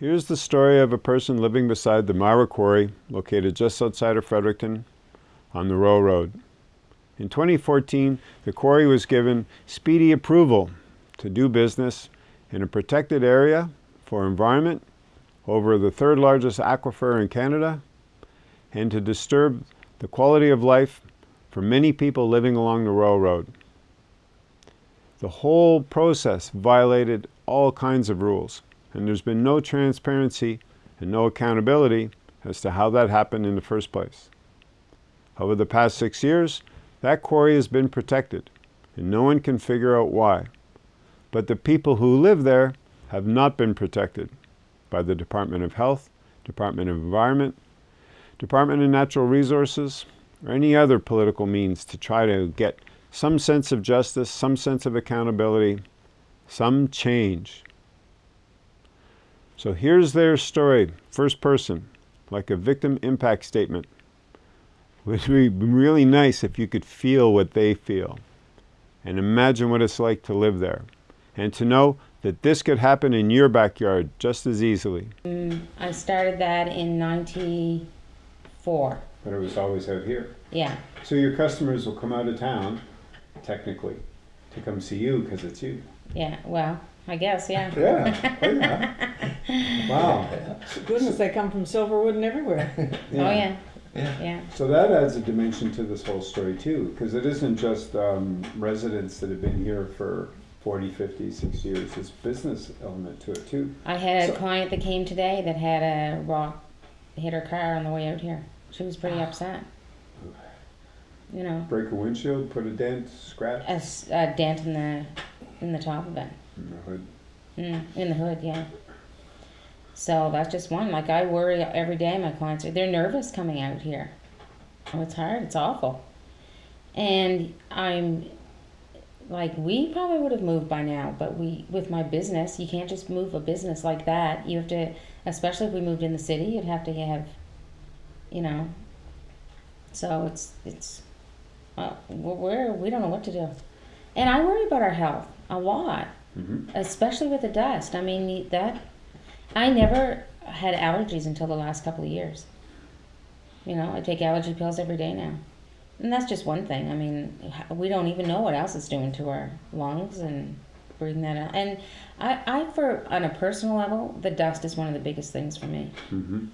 Here's the story of a person living beside the Myra Quarry, located just outside of Fredericton on the Roe Road. In 2014, the quarry was given speedy approval to do business in a protected area for environment over the third largest aquifer in Canada and to disturb the quality of life for many people living along the Roe Road. The whole process violated all kinds of rules and there's been no transparency and no accountability as to how that happened in the first place. Over the past six years, that quarry has been protected, and no one can figure out why. But the people who live there have not been protected by the Department of Health, Department of Environment, Department of Natural Resources, or any other political means to try to get some sense of justice, some sense of accountability, some change. So here's their story, first person, like a victim impact statement. It would be really nice if you could feel what they feel and imagine what it's like to live there and to know that this could happen in your backyard just as easily. Mm, I started that in 94. But it was always out here. Yeah. So your customers will come out of town, technically, to come see you because it's you. Yeah, well, I guess, yeah. Yeah, oh yeah. Wow. Goodness, they come from Silverwood and everywhere. Oh, yeah. Yeah. Yeah. So that adds a dimension to this whole story too, because it isn't just um, residents that have been here for 40, 50, 60 years. There's business element to it too. I had a So- client that came today that had a rock hit her car on the way out here. She was pretty upset. You know, Break a windshield, put a dent, scratch a, s- a dent in the in the top of it, in the hood. mm, in the hood, yeah. So that's just one. Like I worry every day. My clients are they're nervous coming out here. Oh, it's hard. It's awful. And I'm like we probably would have moved by now, but we with my business, you can't just move a business like that. You have to, especially if we moved in the city, you'd have to have, you know. So it's it's, well, we're we're- don't know what to do, and I worry about our health a lot, Mm-hmm. especially with the dust. I mean that, I never had allergies until the last couple of years. You know, I take allergy pills every day now. And that's just one thing. I mean, we don't even know what else it's doing to our lungs and breathing that out. And I, I for on a personal level, the dust is one of the biggest things for me. Mm-hmm.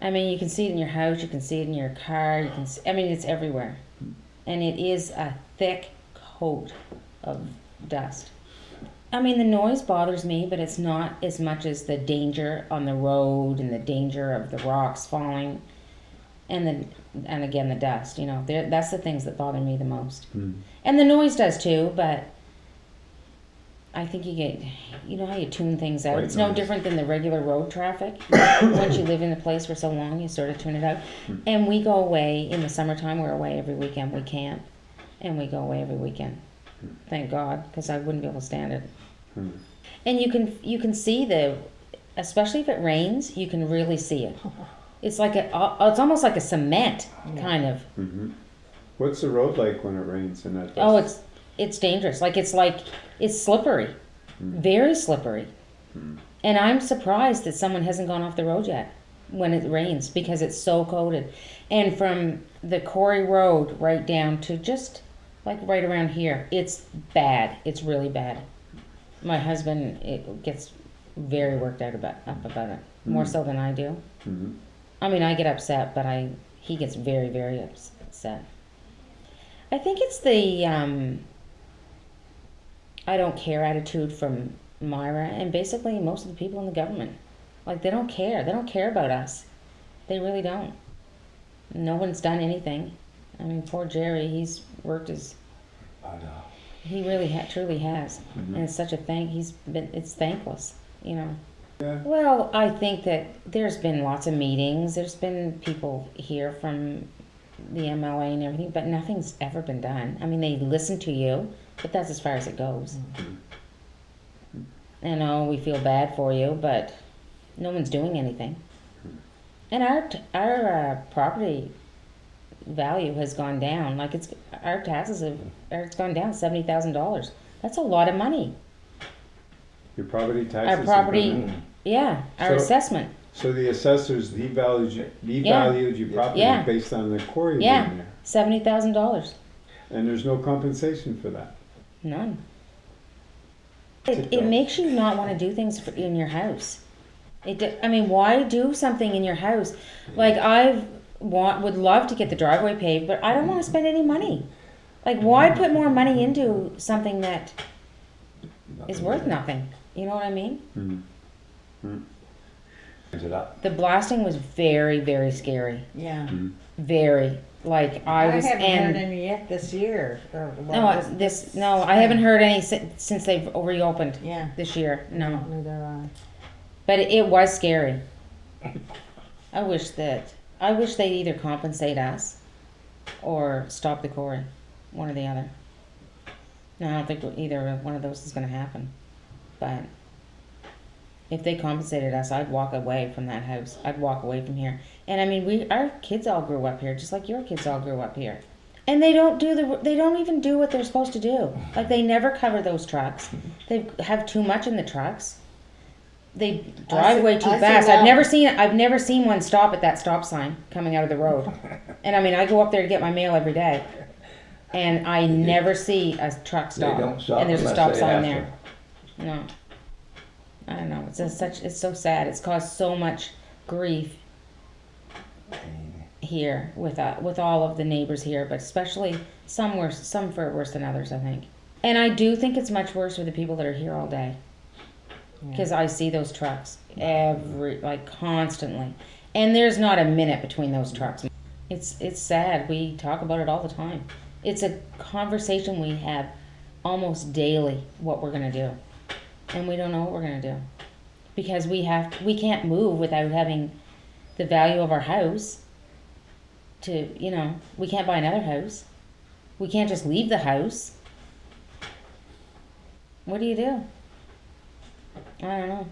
I mean, you can see it in your house, you can see it in your car, you can. See, I mean, it's everywhere, and it is a thick coat of dust. I mean, the noise bothers me, but it's not as much as the danger on the road and the danger of the rocks falling, and the and again the dust. You know, that's the things that bother me the most. Mm. And the noise does too, but I think you get, you know how you tune things out. It's no different than the regular road traffic. Once you live in a place for so long, you sort of tune it out. And we go away in the summertime. We're away every weekend. We camp, and we go away every weekend. Thank God, because I wouldn't be able to stand it. Hmm. And you can you can see the, especially if it rains, you can really see it. It's like a, it's almost like a cement kind of. Mm-hmm. What's the road like when it rains and that? Dust? Oh, it's it's dangerous. Like it's like it's slippery, very slippery. And I'm surprised that someone hasn't gone off the road yet when it rains because it's so coated. And from the Quarry Road right down to just like right around here, it's bad. It's really bad. My husband it gets very worked out about up about it, more so than I do. Mm-hmm. I mean, I get upset, but I he gets very very upset. I think it's the um, I don't care attitude from Myra and basically most of the people in the government. Like they don't care. They don't care about us. They really don't. No one's done anything. I mean, poor Jerry. He's worked his. I know. He really ha- truly has, mm-hmm. and it's such a thank. He's been. It's thankless, you know. Yeah. Well, I think that there's been lots of meetings. There's been people here from the MLA and everything, but nothing's ever been done. I mean, they listen to you, but that's as far as it goes. Mm-hmm. I know oh, we feel bad for you, but no one's doing anything. Mm-hmm. And our t- our uh, property value has gone down. Like it's our taxes have or it's gone down seventy thousand dollars. That's a lot of money. Your property taxes. Our property yeah, our So- assessment. So the assessors devalued, you- Yeah. devalued your property Yeah. based on the quarry Yeah. being there. Seventy thousand dollars. And there's no compensation for that. None. It, it makes you not want to do things for, in your house. It, d- I mean, why do something in your house? Like I want, would love to get the driveway paved, but I don't want to spend any money. Like, why put more money into something that is worth nothing? You know what I mean? Is it up? The blasting was very, very scary. Yeah. Mm-hmm. Very. Like I I was, haven't and heard any yet this year. or, well, no, this no, I haven't heard any si- since they've reopened Yeah. this year. No. Neither I. But it was scary. I wish that I wish they'd either compensate us or stop the quarry, one or the other. I don't think either one of those is going to happen. But if they compensated us, I'd walk away from that house. I'd walk away from here. And I mean, we our kids all grew up here, just like your kids all grew up here. And they don't do the they don't even do what they're supposed to do. Like they never cover those trucks. They have too much in the trucks. They drive see- way too I fast. I've never seen I've never seen one stop at that stop sign coming out of the road. And I mean, I go up there to get my mail every day, and I never see a truck They stop. don't stop and there's a unless stop sign have there. No. I don't know. It's just such. It's so sad. It's caused so much grief here with uh, with all of the neighbors here, but especially some worse, some for worse than others. I think. And I do think it's much worse for the people that are here all day. Because I see those trucks every like constantly, and there's not a minute between those trucks. It's it's sad. We talk about it all the time. It's a conversation we have almost daily. What we're gonna do, and we don't know what we're gonna do, because we have we can't move without having the value of our house. To you know, we can't buy another house. We can't just leave the house. What do you do? I don't know.